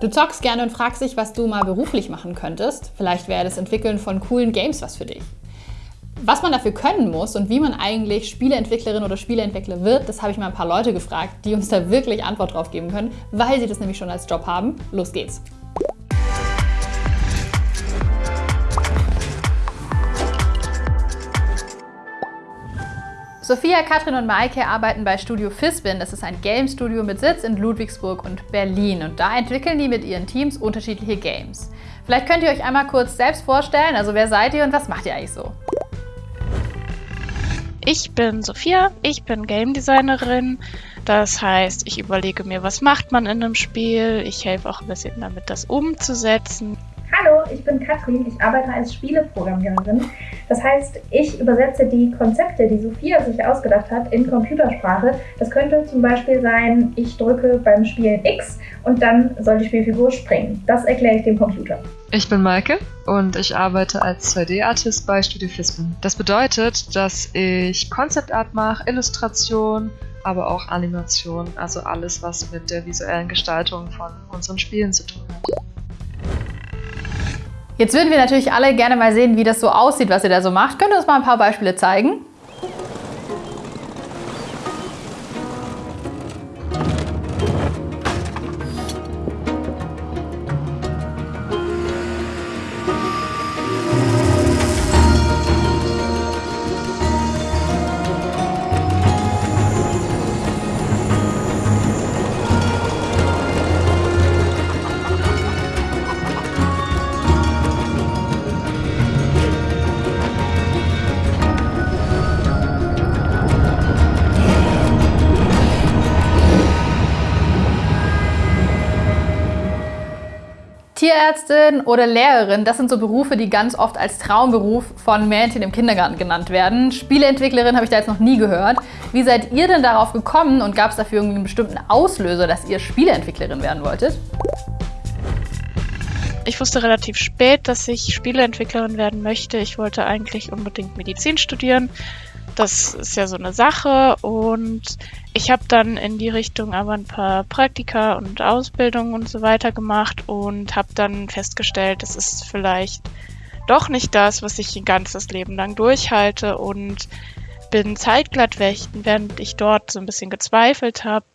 Du zockst gerne und fragst dich, was du mal beruflich machen könntest. Vielleicht wäre das Entwickeln von coolen Games was für dich. Was man dafür können muss und wie man eigentlich Spieleentwicklerin oder Spieleentwickler wird, das habe ich mal ein paar Leute gefragt, die uns da wirklich Antwort drauf geben können, weil sie das nämlich schon als Job haben. Los geht's! Sophia, Katrin und Maike arbeiten bei Studio Fisbin. Das ist ein Game-Studio mit Sitz in Ludwigsburg und Berlin. Und da entwickeln die mit ihren Teams unterschiedliche Games. Vielleicht könnt ihr euch einmal kurz selbst vorstellen. Also wer seid ihr und was macht ihr eigentlich so? Ich bin Sophia, ich bin Game Designerin. Das heißt, ich überlege mir, was macht man in einem Spiel. Ich helfe auch ein bisschen damit, das umzusetzen. Hallo, ich bin Katrin, ich arbeite als Spieleprogrammiererin. Das heißt, ich übersetze die Konzepte, die Sophia sich ausgedacht hat, in Computersprache. Das könnte zum Beispiel sein, ich drücke beim Spielen X und dann soll die Spielfigur springen. Das erkläre ich dem Computer. Ich bin Maike und ich arbeite als 2D-Artist bei Studio Fisbin. Das bedeutet, dass ich Concept Art mache, Illustration, aber auch Animation, also alles, was mit der visuellen Gestaltung von unseren Spielen zu tun hat. Jetzt würden wir natürlich alle gerne mal sehen, wie das so aussieht, was ihr da so macht. Könnt ihr uns mal ein paar Beispiele zeigen? Tierärztin oder Lehrerin, das sind so Berufe, die ganz oft als Traumberuf von Mädchen im Kindergarten genannt werden. Spieleentwicklerin habe ich da jetzt noch nie gehört. Wie seid ihr denn darauf gekommen und gab es dafür irgendwie einen bestimmten Auslöser, dass ihr Spieleentwicklerin werden wolltet? Ich wusste relativ spät, dass ich Spieleentwicklerin werden möchte. Ich wollte eigentlich unbedingt Medizin studieren, das ist ja so eine Sache. Und ich habe dann in die Richtung aber ein paar Praktika und Ausbildungen und so weiter gemacht und habe dann festgestellt, das ist vielleicht doch nicht das, was ich ein ganzes Leben lang durchhalte. Und bin zeitglatt während ich dort so ein bisschen gezweifelt habe,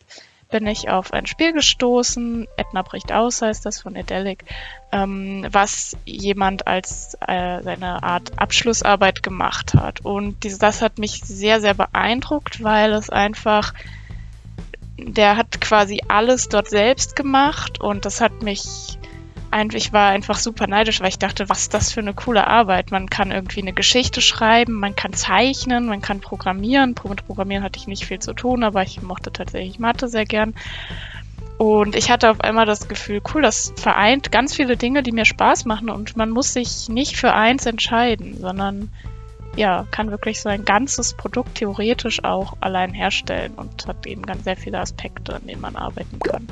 bin ich auf ein Spiel gestoßen, Edna bricht aus heißt das von Edelic, ähm, was jemand als äh, seine Art Abschlussarbeit gemacht hat. Und dieses, das hat mich sehr, sehr beeindruckt, weil es einfach, der hat quasi alles dort selbst gemacht und das hat mich ich war einfach super neidisch, weil ich dachte, was ist das für eine coole Arbeit. Man kann irgendwie eine Geschichte schreiben, man kann zeichnen, man kann programmieren. Mit Programmieren hatte ich nicht viel zu tun, aber ich mochte tatsächlich Mathe sehr gern. Und ich hatte auf einmal das Gefühl, cool, das vereint ganz viele Dinge, die mir Spaß machen und man muss sich nicht für eins entscheiden, sondern ja, kann wirklich so ein ganzes Produkt theoretisch auch allein herstellen und hat eben ganz sehr viele Aspekte, an denen man arbeiten kann.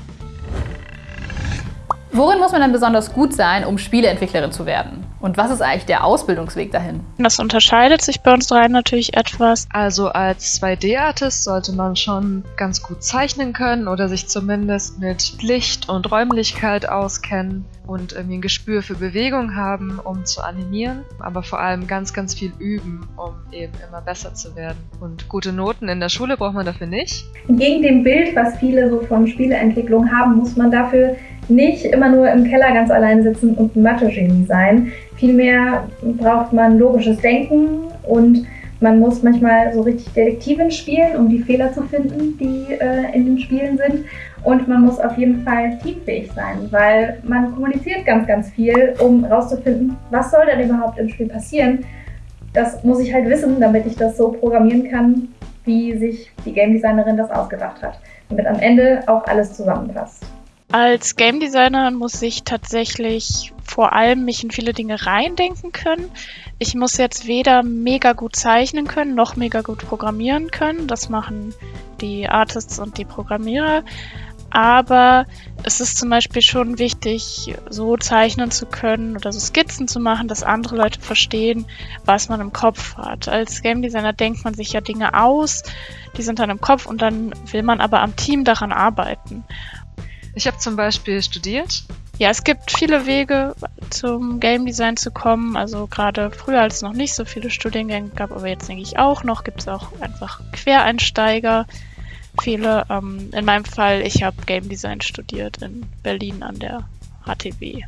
Worin muss man denn besonders gut sein, um Spieleentwicklerin zu werden? Und was ist eigentlich der Ausbildungsweg dahin? Das unterscheidet sich bei uns dreien natürlich etwas. Also als 2D-Artist sollte man schon ganz gut zeichnen können oder sich zumindest mit Licht und Räumlichkeit auskennen und irgendwie ein Gespür für Bewegung haben, um zu animieren, aber vor allem ganz, ganz viel üben, um eben immer besser zu werden. Und gute Noten in der Schule braucht man dafür nicht. Gegen dem Bild, was viele so von Spieleentwicklung haben, muss man dafür nicht immer nur im Keller ganz allein sitzen und ein Mathe-Genie sein. Vielmehr braucht man logisches Denken und man muss manchmal so richtig Detektivin spielen, um die Fehler zu finden, die äh, in den Spielen sind. Und man muss auf jeden Fall teamfähig sein, weil man kommuniziert ganz, ganz viel, um herauszufinden, was soll denn überhaupt im Spiel passieren. Das muss ich halt wissen, damit ich das so programmieren kann, wie sich die Game Designerin das ausgedacht hat. Damit am Ende auch alles zusammenpasst. Als Game Designer muss ich tatsächlich vor allem mich in viele Dinge reindenken können. Ich muss jetzt weder mega gut zeichnen können, noch mega gut programmieren können. Das machen die Artists und die Programmierer. Aber es ist zum Beispiel schon wichtig, so zeichnen zu können oder so Skizzen zu machen, dass andere Leute verstehen, was man im Kopf hat. Als Game Designer denkt man sich ja Dinge aus, die sind dann im Kopf und dann will man aber am Team daran arbeiten. Ich habe zum Beispiel studiert. Ja, es gibt viele Wege zum Game Design zu kommen. Also gerade früher, als es noch nicht so viele Studiengänge gab, aber jetzt denke ich auch noch, gibt es auch einfach Quereinsteiger. Viele. Ähm, in meinem Fall, ich habe Game Design studiert in Berlin an der HTW.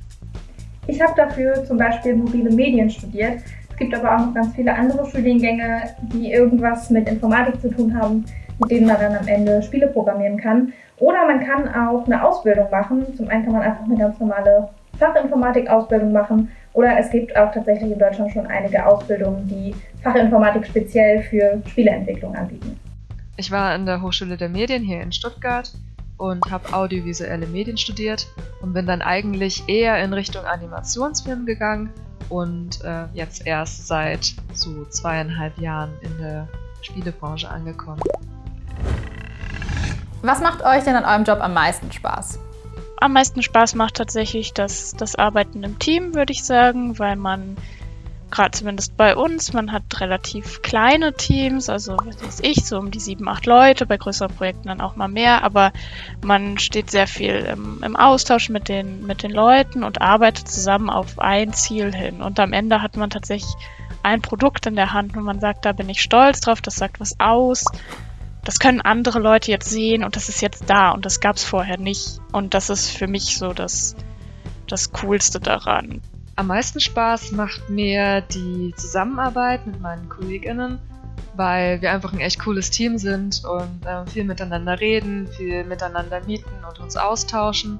Ich habe dafür zum Beispiel mobile Medien studiert. Es gibt aber auch noch ganz viele andere Studiengänge, die irgendwas mit Informatik zu tun haben, mit denen man dann am Ende Spiele programmieren kann. Oder man kann auch eine Ausbildung machen. Zum einen kann man einfach eine ganz normale Fachinformatik-Ausbildung machen. Oder es gibt auch tatsächlich in Deutschland schon einige Ausbildungen, die Fachinformatik speziell für Spieleentwicklung anbieten. Ich war an der Hochschule der Medien hier in Stuttgart und habe audiovisuelle Medien studiert und bin dann eigentlich eher in Richtung Animationsfilm gegangen und äh, jetzt erst seit so zweieinhalb Jahren in der Spielebranche angekommen. Was macht euch denn an eurem Job am meisten Spaß? Am meisten Spaß macht tatsächlich das, das Arbeiten im Team, würde ich sagen, weil man gerade zumindest bei uns, man hat relativ kleine Teams, also was weiß ich, so um die sieben, acht Leute, bei größeren Projekten dann auch mal mehr, aber man steht sehr viel im, im, Austausch mit den, mit den Leuten und arbeitet zusammen auf ein Ziel hin. Und am Ende hat man tatsächlich ein Produkt in der Hand und man sagt, da bin ich stolz drauf, das sagt was aus. Das können andere Leute jetzt sehen und das ist jetzt da und das gab es vorher nicht. Und das ist für mich so das, das Coolste daran. Am meisten Spaß macht mir die Zusammenarbeit mit meinen KollegInnen, weil wir einfach ein echt cooles Team sind und äh, viel miteinander reden, viel miteinander mieten und uns austauschen.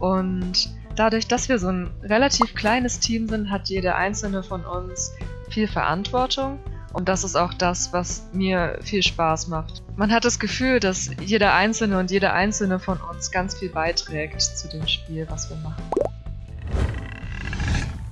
Und dadurch, dass wir so ein relativ kleines Team sind, hat jeder einzelne von uns viel Verantwortung. Und das ist auch das, was mir viel Spaß macht. Man hat das Gefühl, dass jeder Einzelne und jeder Einzelne von uns ganz viel beiträgt zu dem Spiel, was wir machen.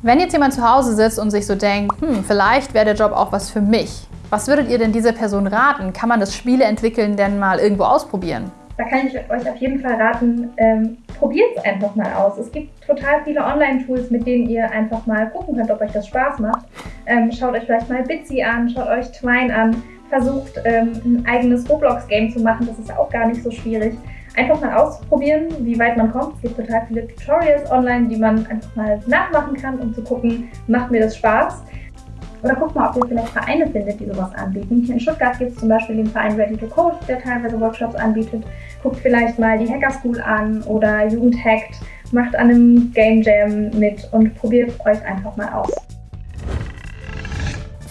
Wenn jetzt jemand zu Hause sitzt und sich so denkt, hm, vielleicht wäre der Job auch was für mich, was würdet ihr denn dieser Person raten? Kann man das Spieleentwickeln denn mal irgendwo ausprobieren? Da kann ich euch auf jeden Fall raten, ähm, probiert es einfach mal aus. Es gibt total viele Online-Tools, mit denen ihr einfach mal gucken könnt, ob euch das Spaß macht. Ähm, schaut euch vielleicht mal Bitsy an, schaut euch Twine an, versucht ähm, ein eigenes Roblox-Game zu machen, das ist auch gar nicht so schwierig einfach mal ausprobieren, wie weit man kommt. Es gibt total viele Tutorials online, die man einfach mal nachmachen kann, um zu gucken, macht mir das Spaß. Oder guckt mal, ob ihr vielleicht Vereine findet, die sowas anbieten. In Stuttgart gibt es zum Beispiel den Verein Ready to Code, der teilweise Workshops anbietet. Guckt vielleicht mal die Hacker School an oder Jugend Hackt. Macht an einem Game Jam mit und probiert euch einfach mal aus.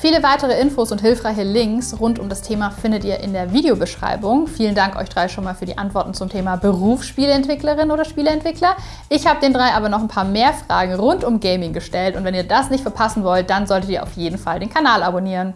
Viele weitere Infos und hilfreiche Links rund um das Thema findet ihr in der Videobeschreibung. Vielen Dank euch drei schon mal für die Antworten zum Thema Berufsspieleentwicklerin oder Spieleentwickler. Ich habe den drei aber noch ein paar mehr Fragen rund um Gaming gestellt und wenn ihr das nicht verpassen wollt, dann solltet ihr auf jeden Fall den Kanal abonnieren.